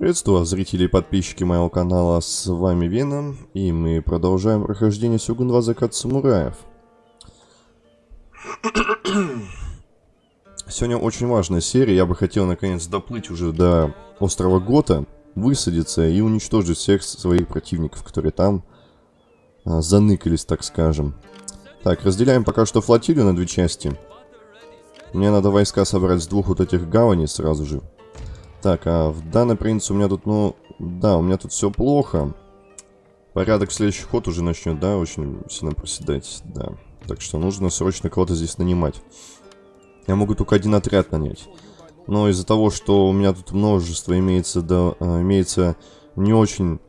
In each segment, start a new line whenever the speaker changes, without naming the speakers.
Приветствую вас, зрители и подписчики моего канала, с вами Веном, и мы продолжаем прохождение Сёгун 2 Закат Самураев. Сегодня очень важная серия, я бы хотел наконец доплыть уже до острова Гота, высадиться и уничтожить всех своих противников, которые там а, заныкались, так скажем. Так, разделяем пока что флотилию на две части. Мне надо войска собрать с двух вот этих гаваней сразу же. Так, а в данной принципе у меня тут, ну, да, у меня тут все плохо. Порядок следующий ход уже начнет, да, очень сильно проседать, да. Так что нужно срочно кого-то здесь нанимать. Я могу только один отряд нанять. Но из-за того, что у меня тут множество имеется, да, а, имеется не очень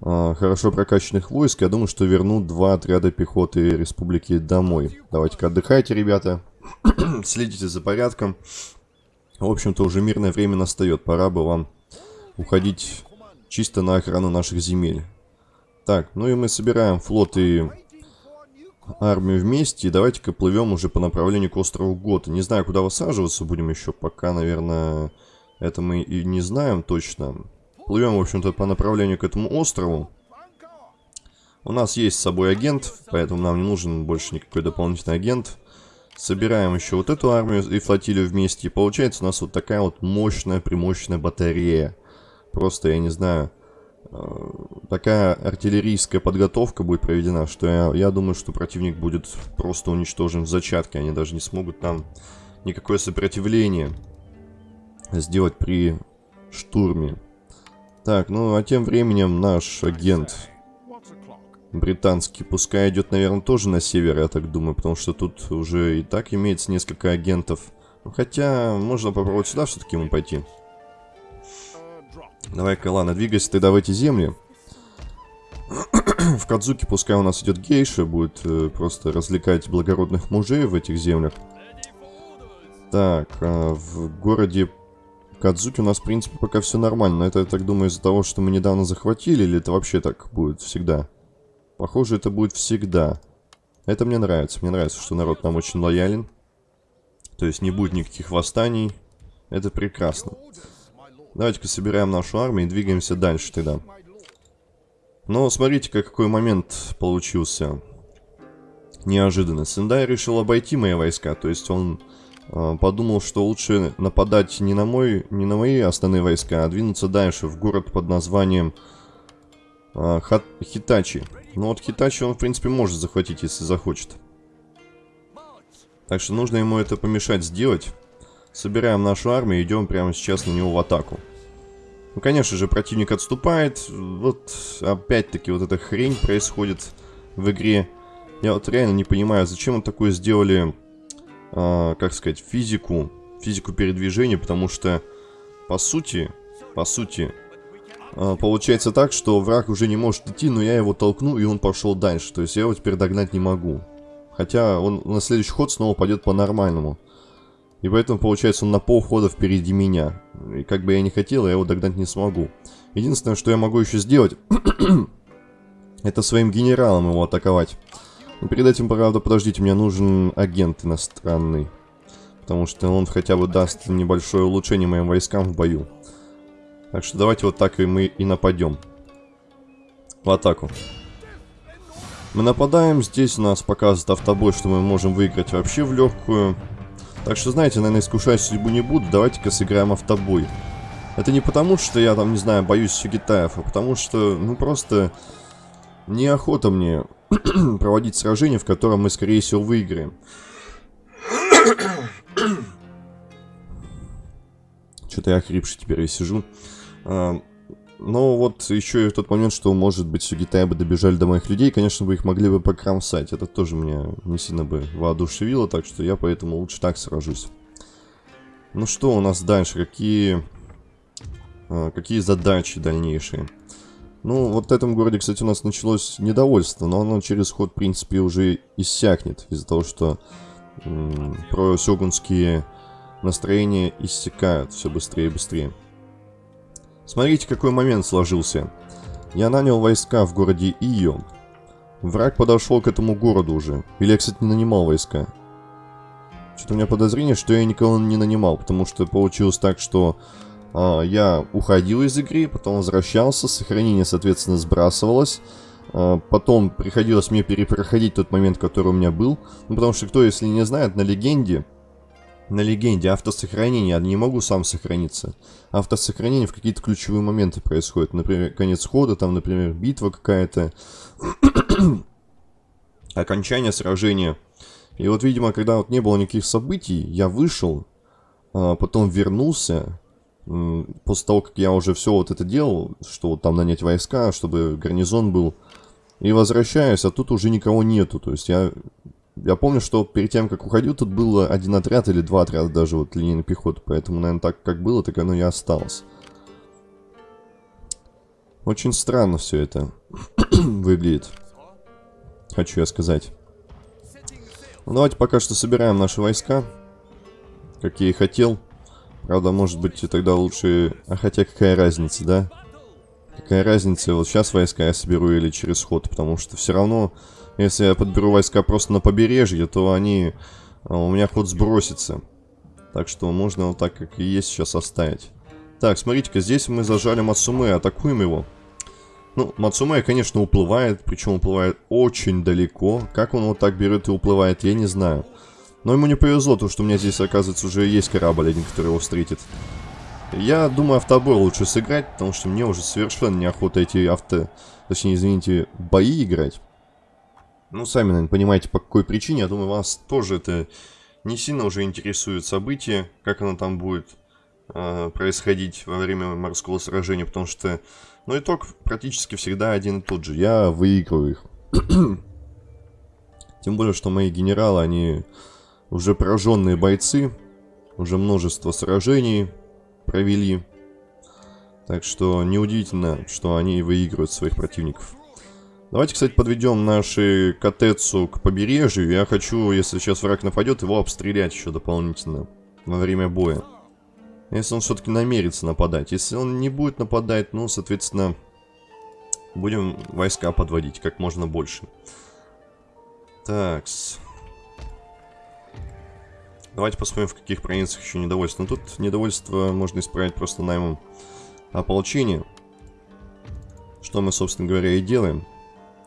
а, хорошо прокачанных войск, я думаю, что верну два отряда пехоты республики домой. Давайте-ка отдыхайте, ребята. Следите за порядком. В общем-то, уже мирное время настает. Пора бы вам уходить чисто на охрану наших земель. Так, ну и мы собираем флот и армию вместе. И давайте-ка плывем уже по направлению к острову Гота. Не знаю, куда высаживаться будем еще. Пока, наверное, это мы и не знаем точно. Плывем, в общем-то, по направлению к этому острову. У нас есть с собой агент, поэтому нам не нужен больше никакой дополнительный агент. Собираем еще вот эту армию и флотилию вместе. И получается у нас вот такая вот мощная, примощная батарея. Просто, я не знаю, э, такая артиллерийская подготовка будет проведена, что я, я думаю, что противник будет просто уничтожен в зачатке. Они даже не смогут там никакое сопротивление сделать при штурме. Так, ну а тем временем наш агент британский. Пускай идет, наверное, тоже на север, я так думаю, потому что тут уже и так имеется несколько агентов. Ну, хотя, можно попробовать сюда все-таки ему пойти. Давай-ка, ладно, двигайся тогда в эти земли. в Кадзуке пускай у нас идет гейша, будет э, просто развлекать благородных мужей в этих землях. Так, а в городе Кадзуки у нас, в принципе, пока все нормально. Но это, я так думаю, из-за того, что мы недавно захватили, или это вообще так будет всегда? Похоже, это будет всегда. Это мне нравится. Мне нравится, что народ нам очень лоялен. То есть не будет никаких восстаний. Это прекрасно. Давайте-ка собираем нашу армию и двигаемся дальше тогда. Но смотрите, какой момент получился. Неожиданно. Сендай решил обойти мои войска. То есть он э, подумал, что лучше нападать не на, мой, не на мои основные войска, а двинуться дальше в город под названием э, Хитачи. Ну вот Хитачи он, в принципе, может захватить, если захочет. Так что нужно ему это помешать сделать. Собираем нашу армию и идем прямо сейчас на него в атаку. Ну, конечно же, противник отступает. Вот, опять-таки, вот эта хрень происходит в игре. Я вот реально не понимаю, зачем он такое сделали, э, как сказать, физику, физику передвижения, потому что, по сути, по сути, получается так, что враг уже не может идти, но я его толкну, и он пошел дальше. То есть я его теперь догнать не могу. Хотя он на следующий ход снова пойдет по-нормальному. И поэтому, получается, он на полхода впереди меня. И как бы я не хотел, я его догнать не смогу. Единственное, что я могу еще сделать, это своим генералом его атаковать. Но перед этим, правда, подождите, мне нужен агент иностранный. Потому что он хотя бы даст небольшое улучшение моим войскам в бою. Так что давайте вот так и мы и нападем. В атаку. Мы нападаем, здесь нас показывает автобой, что мы можем выиграть вообще в легкую. Так что, знаете, наверное, искушать судьбу не буду, давайте-ка сыграем автобой. Это не потому, что я там, не знаю, боюсь Сюгитаев, а потому что, ну, просто неохота мне проводить сражение, в котором мы, скорее всего, выиграем. Что-то я охрипший теперь и сижу. Но вот еще и тот момент, что, может быть, Сугитая бы добежали до моих людей, конечно, бы их могли бы покромсать. Это тоже меня не сильно бы воодушевило, так что я поэтому лучше так сражусь. Ну что у нас дальше? Какие, а, какие задачи дальнейшие? Ну, вот в этом городе, кстати, у нас началось недовольство, но оно через ход, в принципе, уже иссякнет. Из-за того, что про сёгунские настроения иссякают все быстрее и быстрее. Смотрите, какой момент сложился. Я нанял войска в городе Ио. Враг подошел к этому городу уже. Или я, кстати, не нанимал войска. Что-то у меня подозрение, что я никого не нанимал, потому что получилось так, что а, я уходил из игры, потом возвращался, сохранение, соответственно, сбрасывалось. А, потом приходилось мне перепроходить тот момент, который у меня был. Ну, потому что, кто, если не знает, на легенде, на легенде автосохранение, я не могу сам сохраниться. Автосохранение в какие-то ключевые моменты происходит. Например, конец хода, там, например, битва какая-то, окончание сражения. И вот, видимо, когда вот не было никаких событий, я вышел, а, потом вернулся, после того, как я уже все вот это делал, что вот там нанять войска, чтобы гарнизон был, и возвращаюсь, а тут уже никого нету. То есть я, я помню, что перед тем, как уходил, тут было один отряд или два отряда даже вот линейной пехоты. Поэтому, наверное, так как было, так оно и осталось. Очень странно все это выглядит. Хочу я сказать. Ну, давайте пока что собираем наши войска. Как я и хотел. Правда, может быть, тогда лучше... А хотя какая разница, да? Какая разница, вот сейчас войска я соберу или через ход, потому что все равно, если я подберу войска просто на побережье, то они... А, у меня ход сбросится. Так что можно вот так, как и есть, сейчас оставить. Так, смотрите-ка, здесь мы зажали Мацуме, атакуем его. Ну, Мацуме, конечно, уплывает, причем уплывает очень далеко. Как он вот так берет и уплывает, я не знаю. Но ему не повезло, то что у меня здесь, оказывается, уже есть корабль один, который его встретит. Я думаю, автобой лучше сыграть, потому что мне уже совершенно неохота эти авто... Точнее, извините, бои играть. Ну, сами, наверное, понимаете, по какой причине. Я думаю, вас тоже это не сильно уже интересует событие, как оно там будет э, происходить во время морского сражения, потому что, ну, итог практически всегда один и тот же. Я выигрываю их. Тем более, что мои генералы, они уже пораженные бойцы, уже множество сражений провели. Так что неудивительно, что они выигрывают своих противников. Давайте, кстати, подведем наши Катецу к побережью. Я хочу, если сейчас враг нападет, его обстрелять еще дополнительно во время боя. Если он все-таки намерится нападать. Если он не будет нападать, ну, соответственно, будем войска подводить как можно больше. Такс. Давайте посмотрим, в каких провинциях еще недовольство. Ну, тут недовольство можно исправить просто наймом ополчения. Что мы, собственно говоря, и делаем.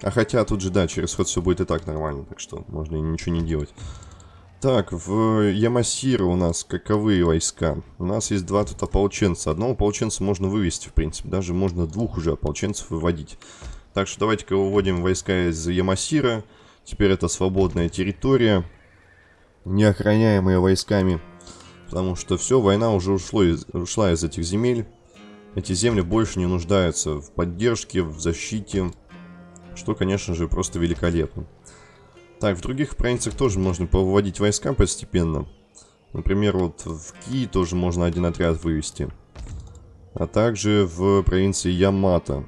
А хотя тут же, да, через ход все будет и так нормально, так что можно и ничего не делать. Так, в Ямасира у нас каковые войска? У нас есть два тут ополченца. Одного ополченца можно вывести, в принципе. Даже можно двух уже ополченцев выводить. Так что давайте-ка выводим войска из Ямасира. Теперь это свободная территория неохраняемые войсками. Потому что все, война уже ушло из, ушла из этих земель. Эти земли больше не нуждаются в поддержке, в защите. Что, конечно же, просто великолепно. Так, в других провинциях тоже можно повыводить войска постепенно. Например, вот в Ки тоже можно один отряд вывести. А также в провинции Ямато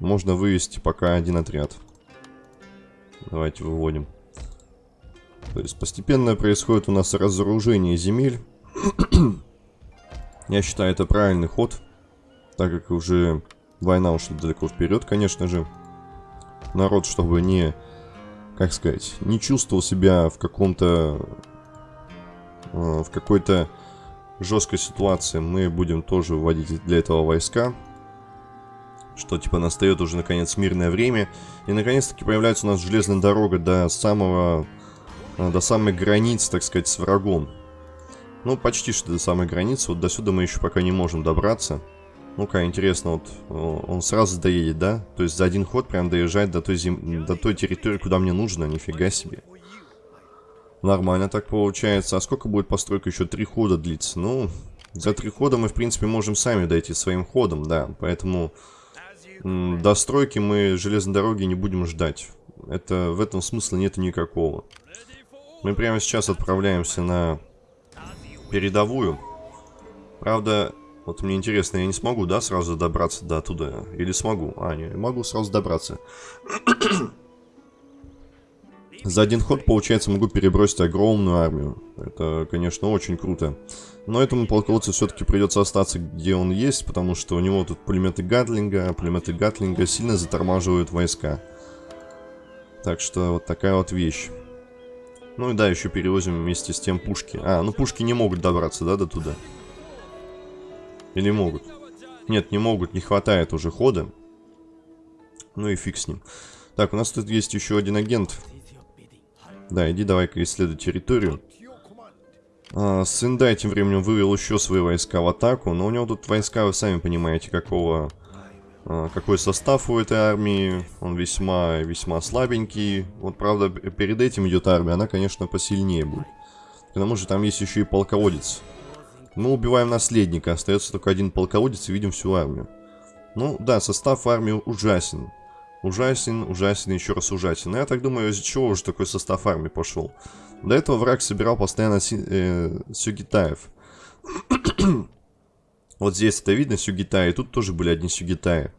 можно вывести пока один отряд. Давайте выводим. То есть постепенно происходит у нас разоружение земель. Я считаю, это правильный ход, так как уже война ушла далеко вперед, конечно же. Народ, чтобы не, как сказать, не чувствовал себя в каком-то, э, в какой-то жесткой ситуации, мы будем тоже вводить для этого войска. Что, типа, настает уже, наконец, мирное время. И, наконец-таки, появляется у нас железная дорога до самого а, до самой границы, так сказать, с врагом. Ну, почти что до самой границы. Вот до сюда мы еще пока не можем добраться. Ну-ка, интересно, вот он сразу доедет, да? То есть за один ход прям доезжать до той, зем... до той территории, куда мне нужно, нифига себе. Нормально так получается. А сколько будет постройка? Еще три хода длится. Ну, за три хода мы, в принципе, можем сами дойти своим ходом, да. Поэтому до стройки мы железной дороги не будем ждать. Это, в этом смысла нет никакого. Мы прямо сейчас отправляемся на передовую. Правда, вот мне интересно, я не смогу, да, сразу добраться до туда? Или смогу? А, не, могу сразу добраться. За один ход, получается, могу перебросить огромную армию. Это, конечно, очень круто. Но этому полководцу все-таки придется остаться, где он есть, потому что у него тут пулеметы Гатлинга, а пулеметы Гатлинга сильно затормаживают войска. Так что вот такая вот вещь. Ну и да, еще перевозим вместе с тем пушки. А, ну пушки не могут добраться, да, до туда? Или могут? Нет, не могут, не хватает уже хода. Ну и фиг с ним. Так, у нас тут есть еще один агент. Да, иди давай-ка исследуй территорию. А, Сендай тем временем вывел еще свои войска в атаку, но у него тут войска, вы сами понимаете, какого... А, какой состав у этой армии, он весьма-весьма слабенький. Вот, правда, перед этим идет армия, она, конечно, посильнее будет. К тому же там есть еще и полководец. Мы убиваем наследника, остается только один полководец и видим всю армию. Ну, да, состав армии ужасен. Ужасен, ужасен, еще раз ужасен. Но я так думаю, из-за чего уже такой состав армии пошел. До этого враг собирал постоянно си э, сюгитаев. вот здесь это видно, сюгитаи. Тут тоже были одни сюгитаи.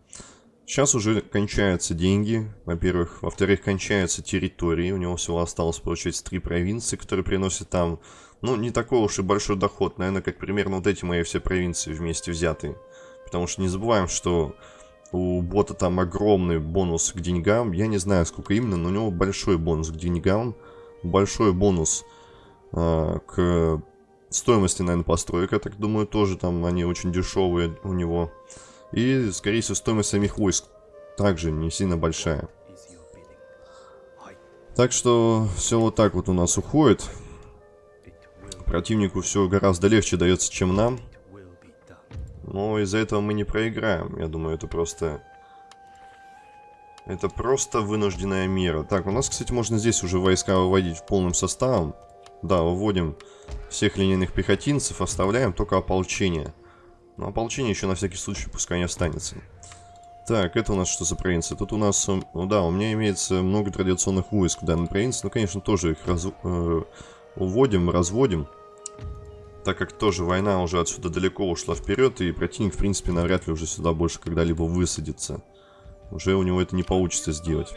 Сейчас уже кончаются деньги, во-первых. Во-вторых, кончаются территории. У него всего осталось, получается, три провинции, которые приносят там, ну, не такой уж и большой доход. Наверное, как примерно вот эти мои все провинции вместе взятые. Потому что не забываем, что у бота там огромный бонус к деньгам. Я не знаю, сколько именно, но у него большой бонус к деньгам. Большой бонус э, к стоимости, наверное, построек. Я так думаю, тоже там они очень дешевые у него. И, скорее всего, стоимость самих войск также не сильно большая. Так что все вот так вот у нас уходит. Противнику все гораздо легче дается, чем нам. Но из-за этого мы не проиграем. Я думаю, это просто... Это просто вынужденная мера. Так, у нас, кстати, можно здесь уже войска выводить в полным составом. Да, выводим всех линейных пехотинцев, оставляем только ополчение. Но ополчение еще на всякий случай пускай не останется. Так, это у нас что за провинция? Тут у нас, ну да, у меня имеется много традиционных войск в данной провинции. Ну, конечно, тоже их раз, э, уводим, разводим так как тоже война уже отсюда далеко ушла вперед, и противник, в принципе, навряд ли уже сюда больше когда-либо высадится. Уже у него это не получится сделать.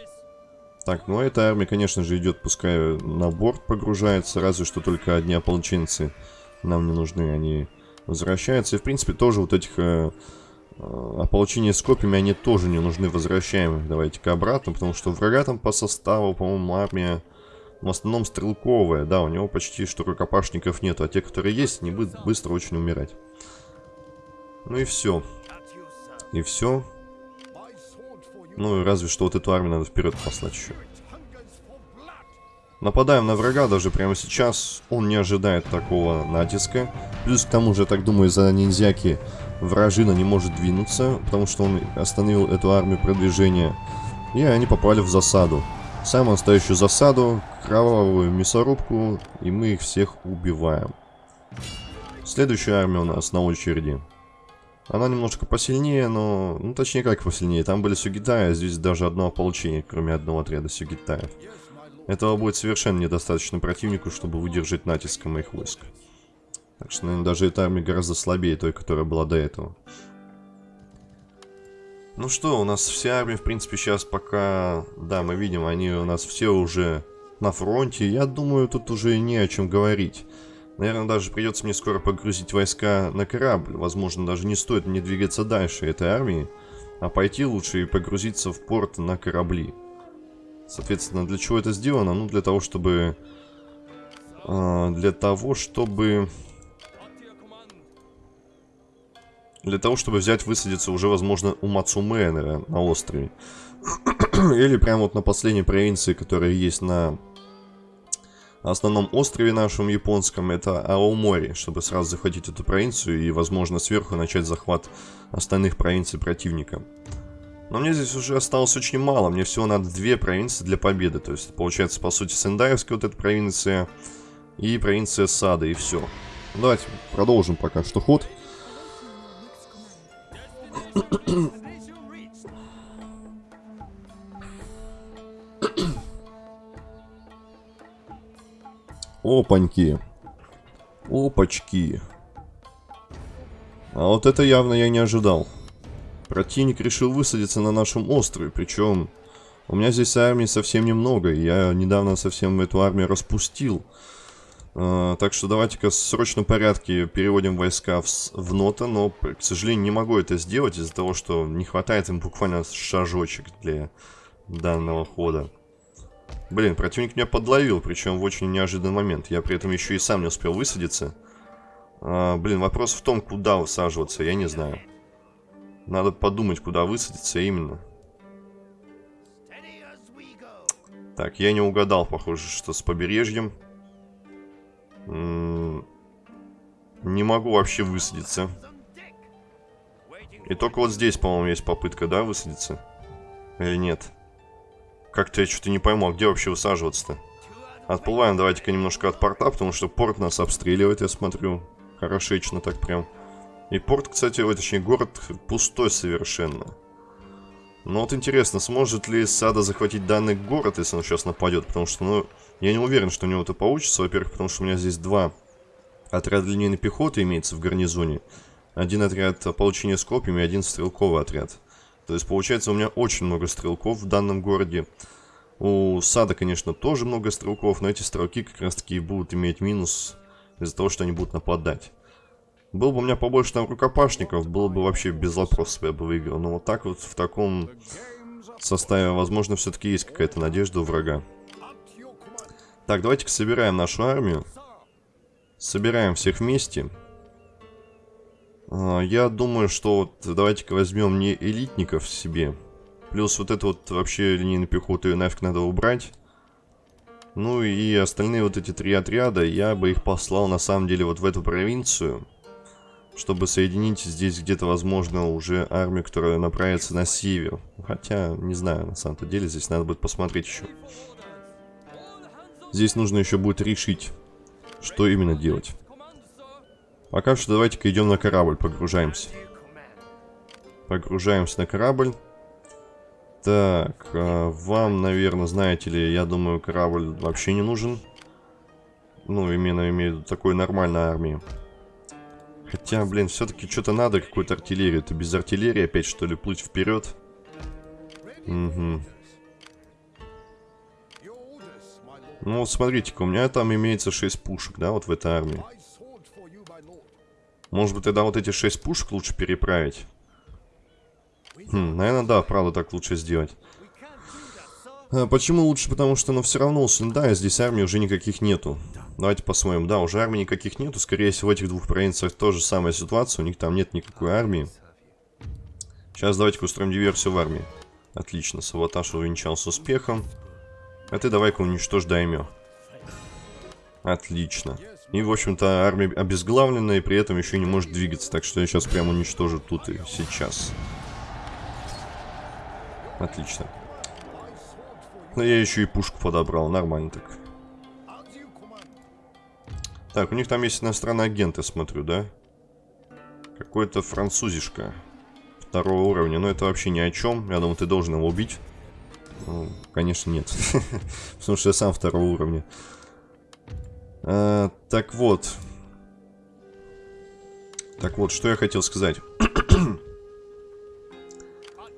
Так, ну а эта армия, конечно же, идет, пускай на борт погружается, разве что только одни ополченцы нам не нужны, они возвращаются. И, в принципе, тоже вот этих э, э, ополчения с копьями, они тоже не нужны, возвращаем давайте-ка обратно, потому что врага там по составу, по-моему, армия в основном стрелковая, да, у него почти что рукопашников нету, а те, которые есть, не будут быстро очень умирать. Ну и все. И все. Ну разве что вот эту армию надо вперед послать еще. Нападаем на врага даже прямо сейчас. Он не ожидает такого натиска. Плюс к тому же, так думаю, за ниндзяки вражина не может двинуться, потому что он остановил эту армию продвижения. И они попали в засаду. Самую настоящую засаду, кровавую мясорубку, и мы их всех убиваем. Следующая армия у нас на очереди. Она немножко посильнее, но... Ну, точнее, как посильнее. Там были сюгитаи, а здесь даже одно ополчение, кроме одного отряда сюгитаев. Этого будет совершенно недостаточно противнику, чтобы выдержать натиск моих войск. Так что, наверное, даже эта армия гораздо слабее той, которая была до этого. Ну что, у нас вся армия, в принципе, сейчас пока... Да, мы видим, они у нас все уже на фронте. Я думаю, тут уже не о чем говорить. Наверное, даже придется мне скоро погрузить войска на корабль. Возможно, даже не стоит мне двигаться дальше этой армии, а пойти лучше и погрузиться в порт на корабли. Соответственно, для чего это сделано? Ну, для того, чтобы... Э, для того, чтобы Для того, чтобы взять, высадиться уже, возможно, у Мацуме на острове. Или прямо вот на последней провинции, которая есть на основном острове нашем японском, это Аомори, чтобы сразу захватить эту провинцию и, возможно, сверху начать захват остальных провинций противника. Но мне здесь уже осталось очень мало, мне всего надо две провинции для победы, то есть получается, по сути, Сендаевская вот эта провинция и провинция Сада, и все. Давайте продолжим пока что ход. Опаньки. Опачки. А вот это явно я не ожидал. Противник решил высадиться на нашем острове, причем у меня здесь армии совсем немного, я недавно совсем эту армию распустил. Uh, так что давайте-ка в срочном порядке переводим войска в, в нота, но, к сожалению, не могу это сделать из-за того, что не хватает им буквально шажочек для данного хода. Блин, противник меня подловил, причем в очень неожиданный момент. Я при этом еще и сам не успел высадиться. А, блин, вопрос в том, куда высаживаться, я не знаю. Надо подумать, куда высадиться именно. Так, я не угадал, похоже, что с побережьем. Не могу вообще высадиться. И только вот здесь, по-моему, есть попытка, да, высадиться? Или нет? Как-то я что-то не пойму, а где вообще высаживаться-то? Отплываем давайте-ка немножко от порта, потому что порт нас обстреливает, я смотрю. Хорошечно так прям. И порт, кстати, ой, точнее, город пустой совершенно. Но вот интересно, сможет ли Сада захватить данный город, если он сейчас нападет? Потому что, ну, я не уверен, что у него это получится. Во-первых, потому что у меня здесь два отряда линейной пехоты имеется в гарнизоне. Один отряд получения с копьями один стрелковый отряд. То есть, получается, у меня очень много стрелков в данном городе. У Сада, конечно, тоже много стрелков, но эти стрелки как раз-таки будут иметь минус из-за того, что они будут нападать. Был бы у меня побольше там рукопашников, было бы вообще без вопросов, я бы выиграл. Но вот так вот в таком составе, возможно, все-таки есть какая-то надежда у врага. Так, давайте-ка собираем нашу армию. Собираем всех вместе. А, я думаю, что вот давайте-ка возьмем не элитников себе. Плюс вот это вот вообще линейную пехоту и нафиг надо убрать. Ну и остальные вот эти три отряда, я бы их послал на самом деле вот в эту провинцию чтобы соединить здесь где-то, возможно, уже армию, которая направится на север. Хотя, не знаю, на самом-то деле, здесь надо будет посмотреть еще. Здесь нужно еще будет решить, что именно делать. Пока что давайте-ка идем на корабль, погружаемся. Погружаемся на корабль. Так, э, вам, наверное, знаете ли, я думаю, корабль вообще не нужен. Ну, именно имею в виду такой нормальной армии. Хотя, блин, все-таки что-то надо, какую-то артиллерию. Это без артиллерии опять, что ли, плыть вперед? Угу. Ну вот смотрите-ка, у меня там имеется 6 пушек, да, вот в этой армии. Может быть, тогда вот эти 6 пушек лучше переправить? Хм, наверное, да, правда, так лучше сделать. А, почему лучше? Потому что, ну, все равно Сендая здесь армии уже никаких нету. Давайте посмотрим. Да, уже армии никаких нету. Скорее всего, в этих двух провинциях тоже самая ситуация. У них там нет никакой армии. Сейчас давайте-ка устроим диверсию в армии. Отлично, саботаж увенчался успехом. А ты давай-ка уничтожь даймё. Отлично. И, в общем-то, армия обезглавлена и при этом еще не может двигаться. Так что я сейчас прямо уничтожу тут и сейчас. Отлично. Но я еще и пушку подобрал. Нормально так. Так, у них там есть иностранный агент, я смотрю, да? Какой-то французишка второго уровня. Но это вообще ни о чем. Я думаю, ты должен его убить. Ну, конечно, нет. Потому что я сам второго уровня. А, так вот. Так вот, что я хотел сказать.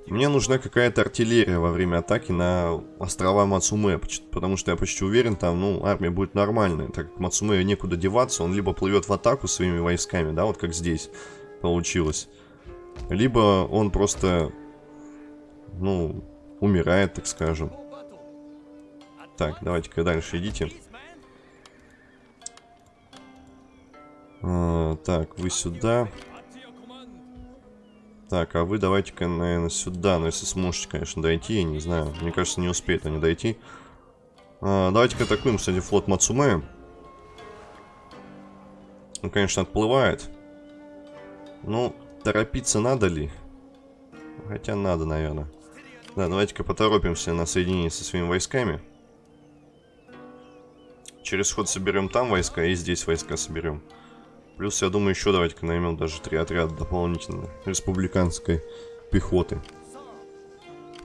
Мне нужна какая-то артиллерия во время атаки на острова Мацуме, потому что я почти уверен, там, ну, армия будет нормальная, так как Мацуме некуда деваться, он либо плывет в атаку своими войсками, да, вот как здесь получилось, либо он просто, ну, умирает, так скажем. Так, давайте-ка дальше идите. А, так, вы сюда. Так, а вы давайте-ка, наверное, сюда. Но если сможете, конечно, дойти, я не знаю. Мне кажется, не успеют они дойти. А, давайте-ка атакуем, кстати, флот Мацуме. Он, конечно, отплывает. Ну, торопиться надо ли? Хотя надо, наверное. Да, давайте-ка поторопимся на соединение со своими войсками. Через ход соберем там войска и здесь войска соберем. Плюс, я думаю, еще давайте-ка наймем даже три отряда дополнительно республиканской пехоты.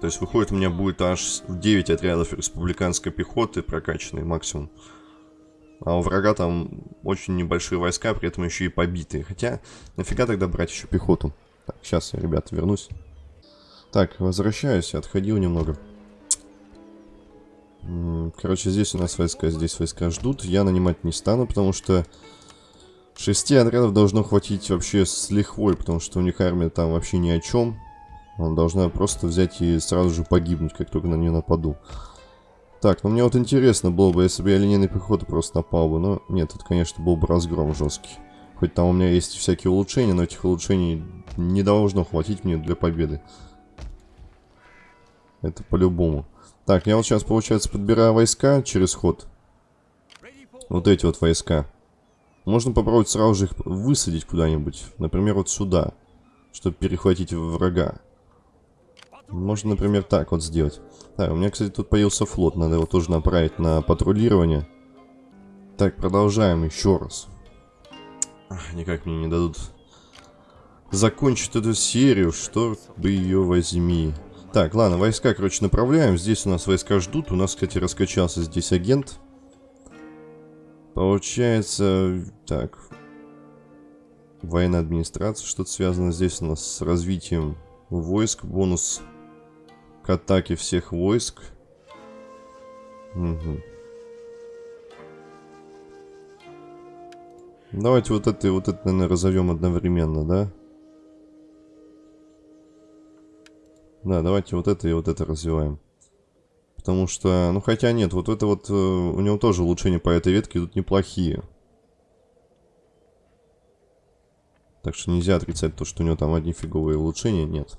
То есть, выходит, у меня будет аж 9 отрядов республиканской пехоты прокачанной максимум. А у врага там очень небольшие войска, при этом еще и побитые. Хотя, нафига тогда брать еще пехоту? Так, сейчас я, ребята, вернусь. Так, возвращаюсь, отходил немного. Короче, здесь у нас войска, здесь войска ждут. Я нанимать не стану, потому что Шести отрядов должно хватить вообще с лихвой, потому что у них армия там вообще ни о чем. Он должна просто взять и сразу же погибнуть, как только на нее нападу. Так, ну мне вот интересно было бы, если бы я линейной пехоты просто напал бы. Но нет, это, конечно, был бы разгром жесткий. Хоть там у меня есть всякие улучшения, но этих улучшений не должно хватить мне для победы. Это по-любому. Так, я вот сейчас, получается, подбираю войска через ход. Вот эти вот войска. Можно попробовать сразу же их высадить куда-нибудь. Например, вот сюда. Чтобы перехватить врага. Можно, например, так вот сделать. Так, у меня, кстати, тут появился флот. Надо его тоже направить на патрулирование. Так, продолжаем еще раз. Никак мне не дадут закончить эту серию, что бы ее возьми. Так, ладно, войска, короче, направляем. Здесь у нас войска ждут. У нас, кстати, раскачался здесь агент. Получается, так. Военная администрация, что-то связано здесь у нас с развитием войск. Бонус к атаке всех войск. Угу. Давайте вот это и вот это, наверное, разовьем одновременно, да? Да, давайте вот это и вот это развиваем. Потому что, ну хотя нет, вот это вот, э, у него тоже улучшения по этой ветке идут неплохие. Так что нельзя отрицать то, что у него там одни фиговые улучшения, нет.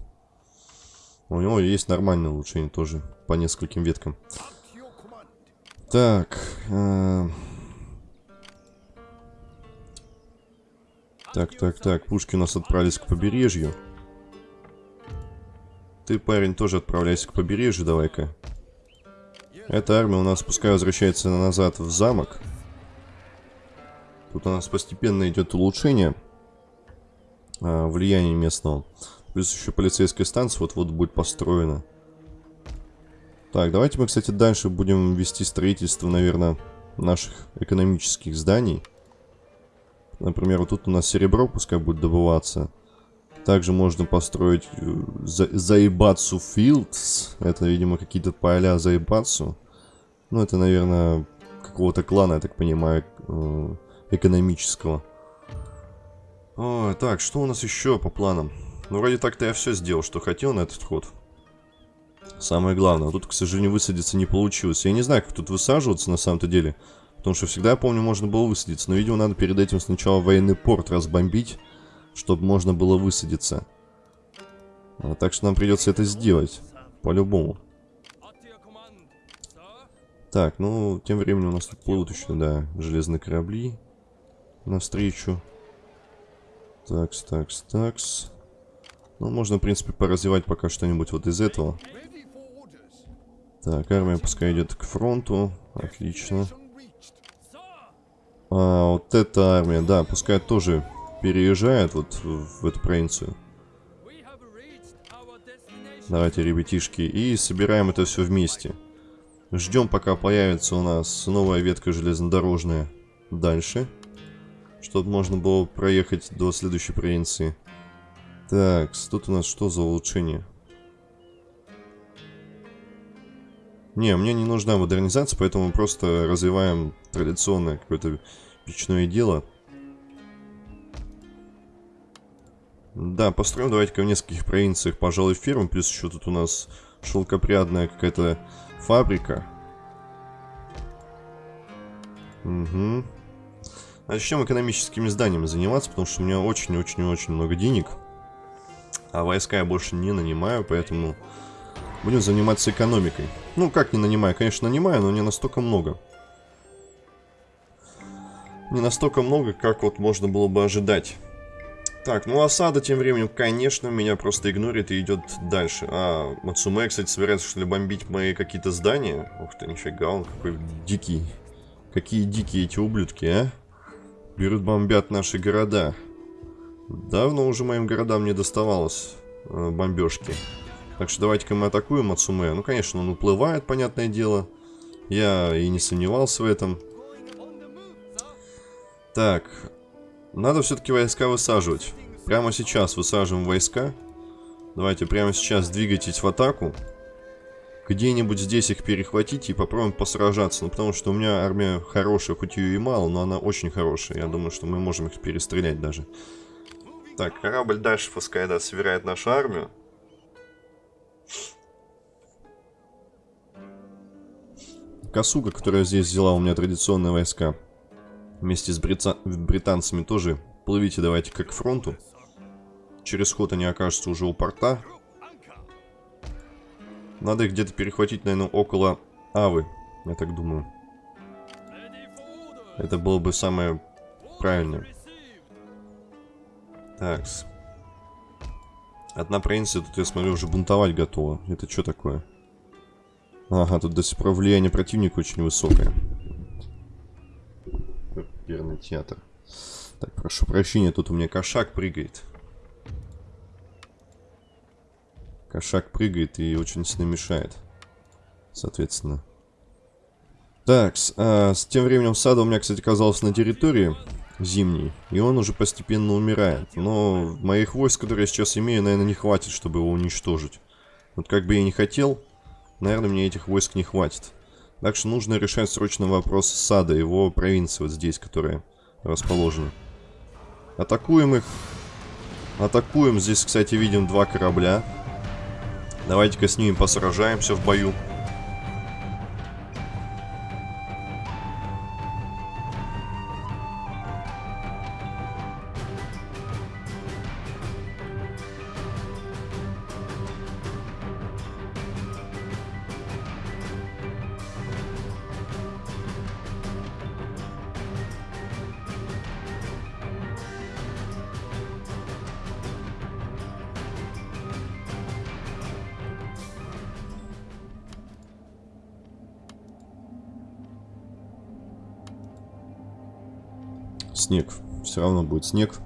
У него есть нормальные улучшения тоже по нескольким веткам. Так. Э Так, так, так. Пушки у нас отправились к побережью. Ты, парень, тоже отправляйся к побережью, давай-ка. Эта армия у нас пускай возвращается назад в замок. Тут у нас постепенно идет улучшение а, влияния местного. Плюс еще полицейская станция вот-вот будет построена. Так, давайте мы, кстати, дальше будем вести строительство, наверное, наших экономических зданий. Например, вот тут у нас серебро пускай будет добываться. Также можно построить э, за Заебацу Филдс. Это, видимо, какие-то поля Заебацу. Ну, это, наверное, какого-то клана, я так понимаю, э, экономического. О, так, что у нас еще по планам? Ну, вроде так-то я все сделал, что хотел на этот ход. Самое главное. Тут, к сожалению, высадиться не получилось. Я не знаю, как тут высаживаться на самом-то деле. Потому что всегда, я помню, можно было высадиться. Но, видимо, надо перед этим сначала военный порт разбомбить, чтобы можно было высадиться. А, так что нам придется это сделать. По-любому. Так, ну, тем временем у нас тут плывут еще, да, железные корабли навстречу. Такс, такс, такс. Ну, можно, в принципе, поразвивать пока что-нибудь вот из этого. Так, армия пускай идет к фронту. Отлично. А, вот эта армия, да, пускай тоже переезжает вот в, эту провинцию. Давайте, ребятишки, и собираем это все вместе. Ждем, пока появится у нас новая ветка железнодорожная дальше. Чтобы можно было проехать до следующей провинции. Так, тут у нас что за улучшение? Не, мне не нужна модернизация, поэтому мы просто развиваем традиционное какое-то печное дело. Да, построим давайте-ка в нескольких провинциях, пожалуй, ферму. Плюс еще тут у нас шелкопрядная какая-то фабрика. Угу. Начнем экономическими зданиями заниматься, потому что у меня очень-очень-очень много денег. А войска я больше не нанимаю, поэтому будем заниматься экономикой. Ну, как не нанимаю? Конечно, нанимаю, но не настолько много. Не настолько много, как вот можно было бы ожидать. Так, ну осада тем временем, конечно, меня просто игнорит и идет дальше. А, Мацуме, кстати, собирается, что ли, бомбить мои какие-то здания. Ух ты, нифига, он какой дикий. Какие дикие эти ублюдки, а? Берут, бомбят наши города. Давно уже моим городам не доставалось э, бомбежки. Так что давайте-ка мы атакуем Мацуме. Ну, конечно, он уплывает, понятное дело. Я и не сомневался в этом. Так. Надо все-таки войска высаживать. Прямо сейчас высаживаем войска. Давайте прямо сейчас двигайтесь в атаку. Где-нибудь здесь их перехватить и попробуем посражаться. Ну, потому что у меня армия хорошая, хоть ее и мало, но она очень хорошая. Я думаю, что мы можем их перестрелять даже. Так, корабль дальше пускай, да, собирает нашу армию. Косуга, которая здесь взяла у меня традиционные войска, вместе с брица... британцами тоже плывите давайте как к фронту. Через ход они окажутся уже у порта. Надо их где-то перехватить, наверное, около Авы, я так думаю. Это было бы самое правильное. Так. Одна провинция, тут я смотрю, уже бунтовать готова. Это что такое? Ага, тут до сих пор влияние противника очень высокое. Оперный театр. Так, прошу прощения, тут у меня кошак прыгает. Кошак прыгает и очень сильно мешает. Соответственно. Так, а, с тем временем сада у меня, кстати, оказался на территории зимней. И он уже постепенно умирает. Но моих войск, которые я сейчас имею, наверное, не хватит, чтобы его уничтожить. Вот как бы я не хотел, наверное, мне этих войск не хватит. Так что нужно решать срочно вопрос сада, его провинции вот здесь, которая расположена. Атакуем их. Атакуем. Здесь, кстати, видим два корабля. Давайте-ка с ними посражаемся в бою. Снег. Все равно будет снег.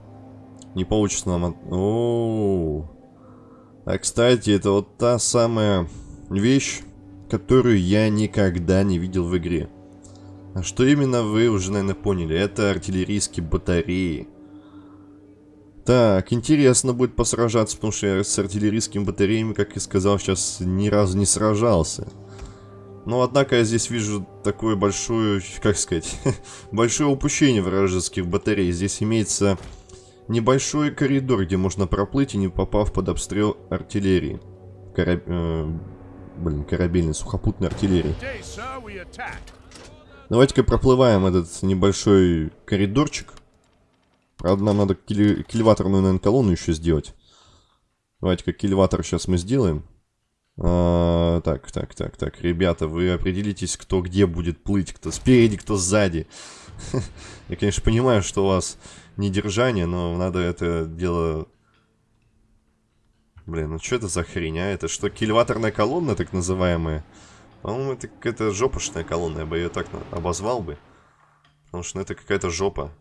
Не получится нам... От... О, -о. А, кстати, это вот та самая вещь, которую я никогда не видел в игре. А что именно вы уже, наверное, поняли? Это артиллерийские батареи. Так, интересно будет посражаться, потому что я с артиллерийскими батареями, как я сказал, сейчас ни разу не сражался. Но, однако, я здесь вижу такое большое, как сказать, большое упущение вражеских батарей. Здесь имеется небольшой коридор, где можно проплыть и не попав под обстрел артиллерии. Кораб... Э, блин, корабельной, сухопутной артиллерии. Давайте-ка проплываем этот небольшой коридорчик. Правда, нам надо кили... кильваторную, наверное, колонну еще сделать. Давайте-ка кильватор сейчас мы сделаем. А, так, так, так, так. Ребята, вы определитесь, кто где будет плыть, кто спереди, кто сзади. Я, конечно, понимаю, что у вас недержание, но надо это дело... Блин, ну что это за хрень, а? Это что, кильваторная колонна, так называемая? По-моему, это какая-то жопошная колонна, я бы ее так обозвал бы. Потому что ну, это какая-то жопа.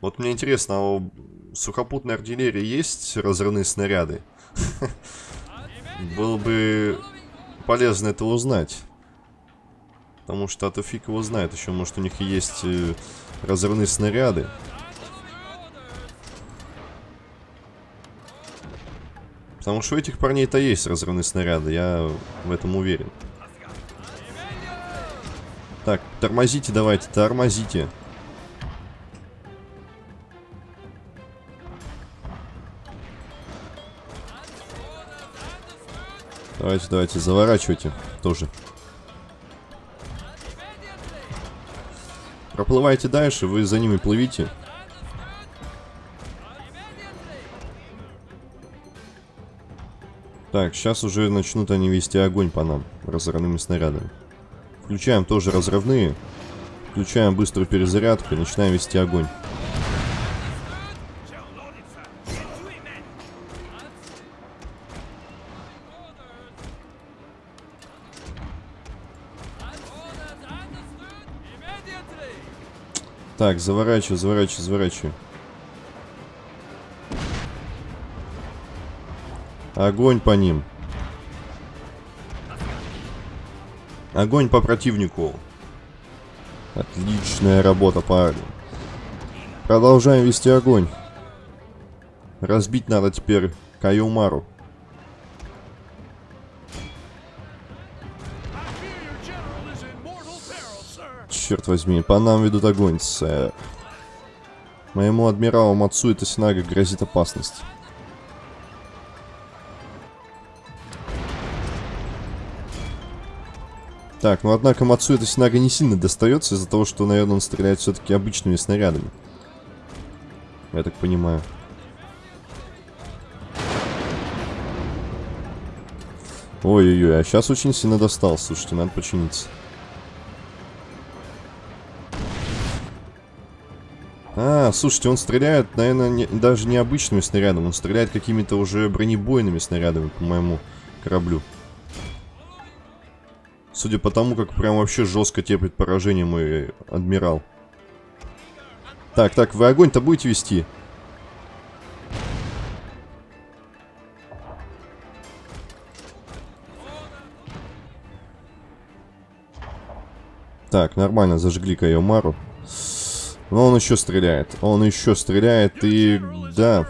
Вот мне интересно, а у сухопутной артиллерии есть разрывные снаряды? Было бы полезно это узнать. Потому что а то фиг его знает. Еще, может, у них есть э, разрывные снаряды. Потому что у этих парней-то есть разрывные снаряды. Я в этом уверен. Так, тормозите давайте, тормозите. Давайте, давайте, заворачивайте тоже. Проплывайте дальше, вы за ними плывите. Так, сейчас уже начнут они вести огонь по нам разрывными снарядами. Включаем тоже разрывные. Включаем быструю перезарядку и начинаем вести огонь. Так, заворачиваю, заворачиваю, заворачиваю. Огонь по ним. Огонь по противнику. Отличная работа, парни. Продолжаем вести огонь. Разбить надо теперь Каюмару. Черт возьми, по нам ведут огонь, сэр. Моему адмиралу Мацу это Синага грозит опасность. Так, ну однако Мацу эта Синага не сильно достается из-за того, что, наверное, он стреляет все-таки обычными снарядами. Я так понимаю. Ой-ой-ой, а сейчас очень сильно достал, слушайте, надо починиться. А, слушайте, он стреляет, наверное, не, даже не обычными снарядами, он стреляет какими-то уже бронебойными снарядами по моему кораблю. Судя по тому, как прям вообще жестко терпит поражение мой адмирал. Так, так, вы огонь-то будете вести? Так, нормально, зажгли Кайомару. Но он еще стреляет. Он еще стреляет и... Да.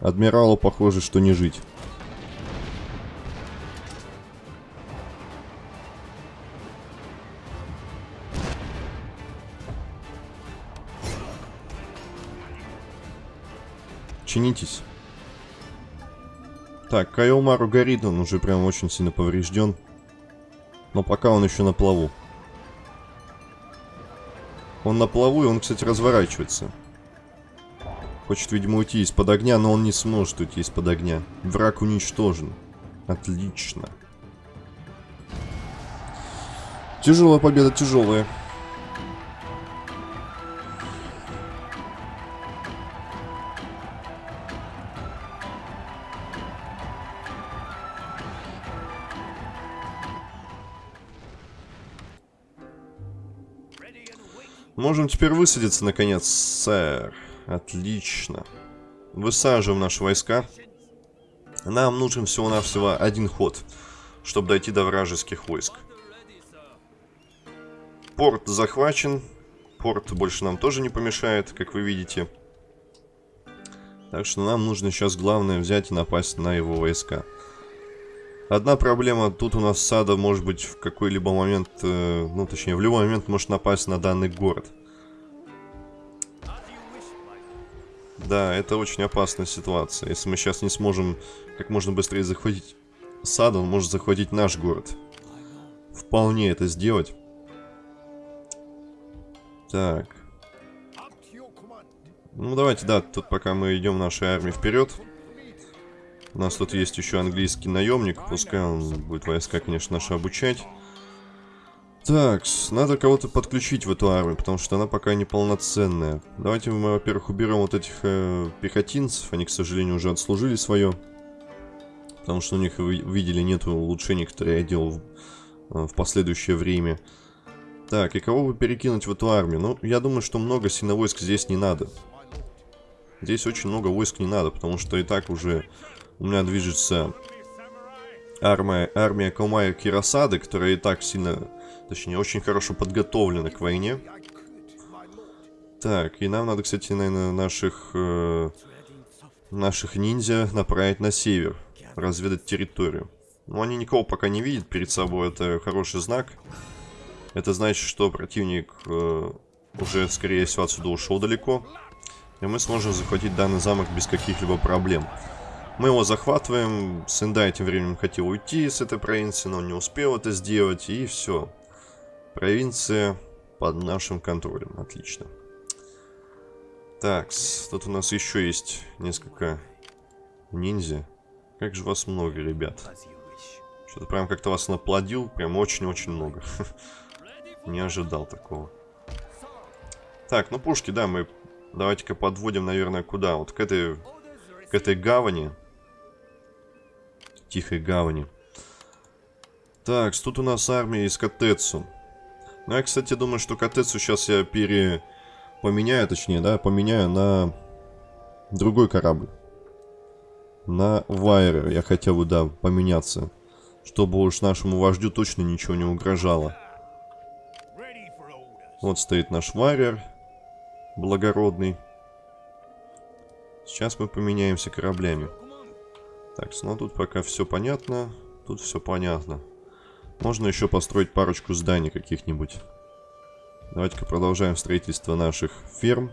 Адмиралу похоже, что не жить. Чинитесь. Так, Кайомару горит, он уже прям очень сильно поврежден. Но пока он еще на плаву. Он на плаву, и он, кстати, разворачивается. Хочет, видимо, уйти из-под огня, но он не сможет уйти из-под огня. Враг уничтожен. Отлично. Тяжелая победа, тяжелая. Можем теперь высадиться, наконец, сэр. Отлично. Высаживаем наши войска. Нам нужен всего-навсего один ход, чтобы дойти до вражеских войск. Порт захвачен. Порт больше нам тоже не помешает, как вы видите. Так что нам нужно сейчас главное взять и напасть на его войска. Одна проблема, тут у нас сада может быть в какой-либо момент, э, ну точнее в любой момент может напасть на данный город. Да, это очень опасная ситуация. Если мы сейчас не сможем как можно быстрее захватить сад, он может захватить наш город. Вполне это сделать. Так. Ну давайте, да, тут пока мы идем нашей армией вперед. У нас тут есть еще английский наемник. Пускай он будет войска, конечно, наши обучать. Так, надо кого-то подключить в эту армию, потому что она пока неполноценная. Давайте мы, во-первых, уберем вот этих э, пехотинцев. Они, к сожалению, уже отслужили свое. Потому что у них, видели, нет улучшений, которые я делал в, э, в последующее время. Так, и кого бы перекинуть в эту армию? Ну, я думаю, что много сильно войск здесь не надо. Здесь очень много войск не надо, потому что и так уже у меня движется армия, армия Комая Кирасады, которая и так сильно, точнее, очень хорошо подготовлена к войне. Так, и нам надо, кстати, наверное, наших, э, наших ниндзя направить на север, разведать территорию. Но они никого пока не видят перед собой, это хороший знак. Это значит, что противник э, уже, скорее всего, отсюда ушел далеко. И мы сможем захватить данный замок без каких-либо проблем. Мы его захватываем. Сендай тем временем хотел уйти с этой провинции, но не успел это сделать. И все. Провинция под нашим контролем. Отлично. Так, тут у нас еще есть несколько ниндзя. Как же вас много, ребят. Что-то прям как-то вас наплодил. Прям очень-очень много. Не ожидал такого. Так, ну пушки, да, мы давайте-ка подводим, наверное, куда? Вот к этой, к этой гавани. Тихой гавани. Так, тут у нас армия из Катецу. Ну, я, кстати, думаю, что Катецу сейчас я пере... Поменяю, точнее, да, поменяю на другой корабль. На Вайрер я хотел бы, да, поменяться. Чтобы уж нашему вождю точно ничего не угрожало. Вот стоит наш Вайрер. Благородный. Сейчас мы поменяемся кораблями. Так, ну тут пока все понятно. Тут все понятно. Можно еще построить парочку зданий каких-нибудь. Давайте-ка продолжаем строительство наших ферм.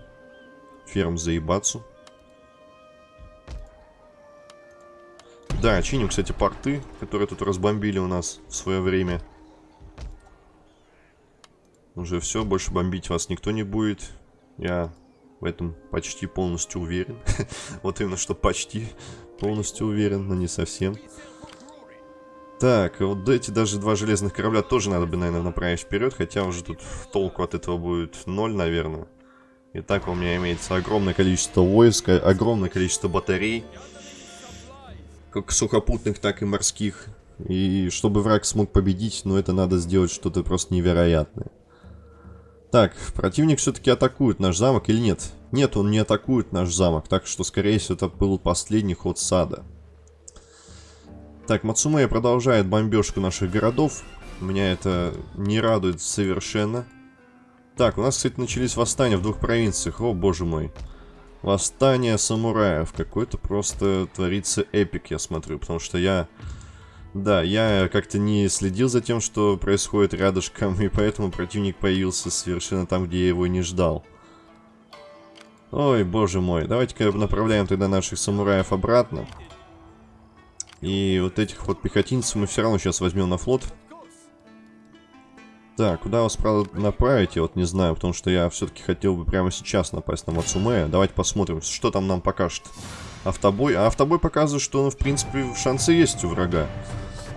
Ферм Заебацу. Да, чиним, кстати, порты, которые тут разбомбили у нас в свое время. Уже все, больше бомбить вас никто не будет. Я в этом почти полностью уверен. вот именно что почти полностью уверен, но не совсем. Так, вот эти даже два железных корабля тоже надо бы, наверное, направить вперед, хотя уже тут толку от этого будет ноль, наверное. Итак, у меня имеется огромное количество войск, огромное количество батарей, как сухопутных, так и морских. И чтобы враг смог победить, ну это надо сделать что-то просто невероятное. Так, противник все-таки атакует наш замок или нет? Нет, он не атакует наш замок, так что, скорее всего, это был последний ход сада. Так, Мацумея продолжает бомбежку наших городов. Меня это не радует совершенно. Так, у нас, кстати, начались восстания в двух провинциях. О, боже мой. Восстание самураев. Какой-то просто творится эпик, я смотрю. Потому что я... Да, я как-то не следил за тем, что происходит рядышком. И поэтому противник появился совершенно там, где я его не ждал. Ой, боже мой. Давайте-ка направляем тогда наших самураев обратно. И вот этих вот пехотинцев мы все равно сейчас возьмем на флот. Так, куда вас, правда, направить, я вот не знаю, потому что я все-таки хотел бы прямо сейчас напасть на Мацумея. Давайте посмотрим, что там нам покажет автобой. А автобой показывает, что, ну, в принципе, шансы есть у врага.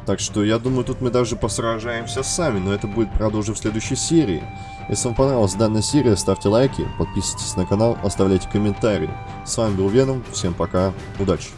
Так что, я думаю, тут мы даже посражаемся сами, но это будет, правда, уже в следующей серии. Если вам понравилась данная серия, ставьте лайки, подписывайтесь на канал, оставляйте комментарии. С вами был Веном, всем пока, удачи!